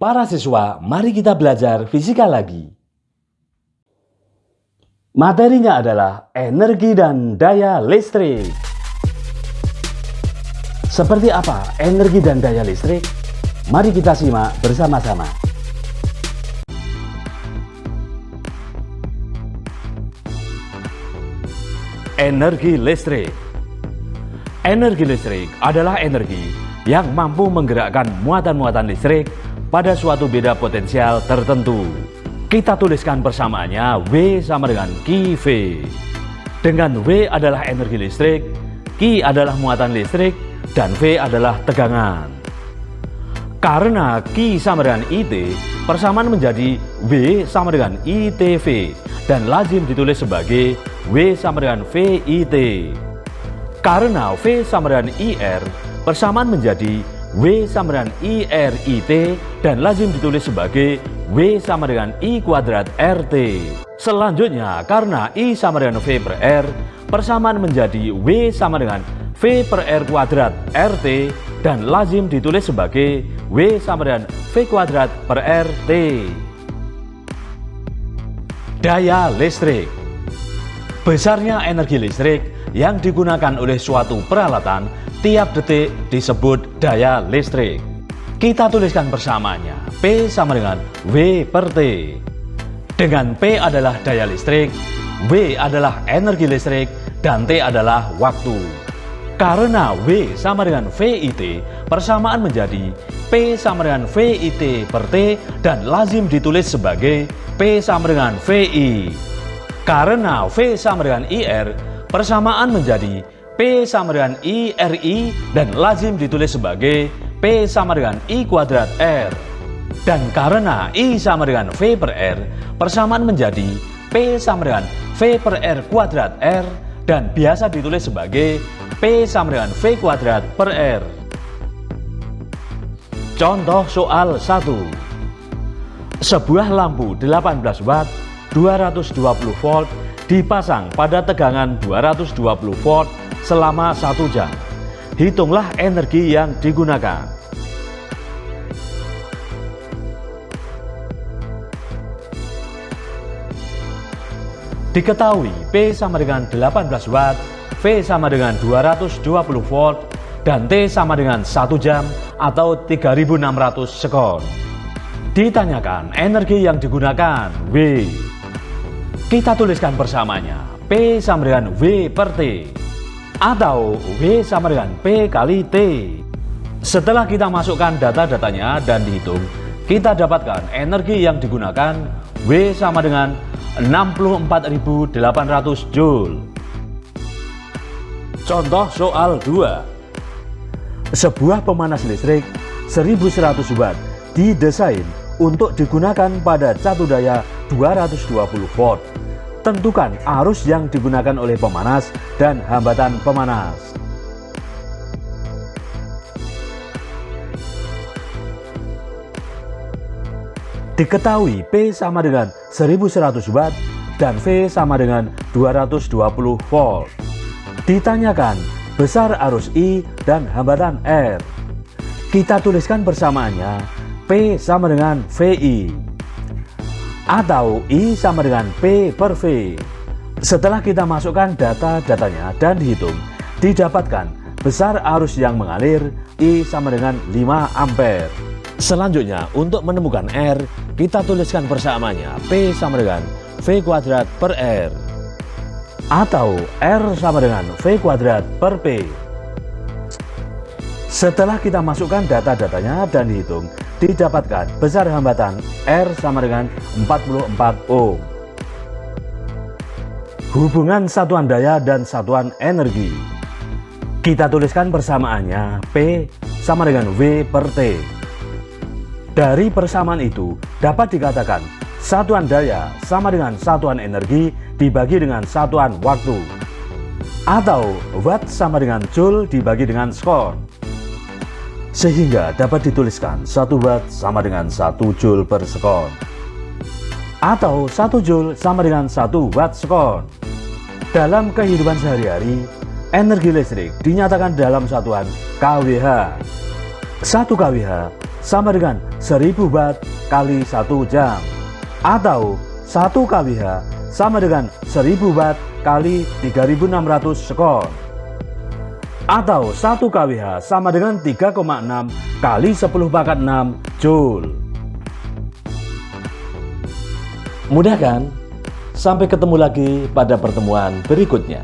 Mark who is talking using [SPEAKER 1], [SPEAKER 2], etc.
[SPEAKER 1] Para siswa, mari kita belajar fisika lagi. Materinya adalah energi dan daya listrik. Seperti apa energi dan daya listrik? Mari kita simak bersama-sama. Energi listrik Energi listrik adalah energi yang mampu menggerakkan muatan-muatan listrik pada suatu beda potensial tertentu. Kita tuliskan persamaannya W sama dengan QV. Dengan W adalah energi listrik, Q adalah muatan listrik, dan V adalah tegangan. Karena Q sama dengan IT, persamaan menjadi W sama dengan ITV dan lazim ditulis sebagai W sama dengan VIT. Karena V sama dengan IR, persamaan menjadi W sama dengan IRIT dan lazim ditulis sebagai W sama dengan I kuadrat RT. Selanjutnya, karena I sama dengan V per R, persamaan menjadi W sama dengan V per R kuadrat RT dan lazim ditulis sebagai W sama dengan V kuadrat per RT. Daya listrik Besarnya energi listrik yang digunakan oleh suatu peralatan tiap detik disebut daya listrik. Kita tuliskan bersamanya, P sama dengan W per T. Dengan P adalah daya listrik, W adalah energi listrik, dan T adalah waktu. Karena W sama dengan VIT, persamaan menjadi P sama dengan VIT per T dan lazim ditulis sebagai P sama dengan VI. Karena V sama dengan IR, persamaan menjadi P sama dengan IRI dan lazim ditulis sebagai P sama dengan I kuadrat R. Dan karena I sama dengan V per R, persamaan menjadi P sama dengan V per R kuadrat R dan biasa ditulis sebagai P sama dengan V kuadrat per R. Contoh soal 1. Sebuah lampu 18 watt 220 volt dipasang pada tegangan 220 volt selama satu jam. Hitunglah energi yang digunakan. Diketahui P sama dengan 18 watt, V sama dengan 220 volt, dan T sama dengan 1 jam atau 3600 sekon. Ditanyakan energi yang digunakan W. Kita tuliskan bersamanya P sama dengan V per T atau V sama dengan P kali T. Setelah kita masukkan data-datanya dan dihitung, kita dapatkan energi yang digunakan W sama dengan 64.800 Joule. Contoh soal 2. Sebuah pemanas listrik 1100 watt didesain untuk digunakan pada catu daya 220 volt Tentukan arus yang digunakan oleh pemanas dan hambatan pemanas. Diketahui P sama dengan 1100 watt dan V sama dengan 220 volt. Ditanyakan besar arus I dan hambatan R. Kita tuliskan persamaannya P sama dengan VI atau I sama dengan P per V. Setelah kita masukkan data-datanya dan dihitung, didapatkan besar arus yang mengalir I sama dengan 5 ampere. Selanjutnya, untuk menemukan R, kita tuliskan persamaannya P sama dengan V kuadrat per R. Atau R sama dengan V kuadrat per P. Setelah kita masukkan data-datanya dan dihitung, didapatkan besar hambatan R sama dengan 44 ohm. Hubungan satuan daya dan satuan energi. Kita tuliskan persamaannya P sama dengan V per T. Dari persamaan itu dapat dikatakan satuan daya sama dengan satuan energi dibagi dengan satuan waktu. Atau watt sama dengan joule dibagi dengan skor sehingga dapat dituliskan 1 watt sama dengan 1 joule per sekon. Atau 1 joule sama dengan 1 watt sekon. Dalam kehidupan sehari-hari energi listrik dinyatakan dalam satuan kWh 1 kWh sama dengan 1000 watt kali 1 jam. Atau 1 kWh sama dengan 1000 watt kali 3600 sekon atau 1 kWh sama dengan 3,6 kali 10 pangkat 6 Joule mudah kan? sampai ketemu lagi pada pertemuan berikutnya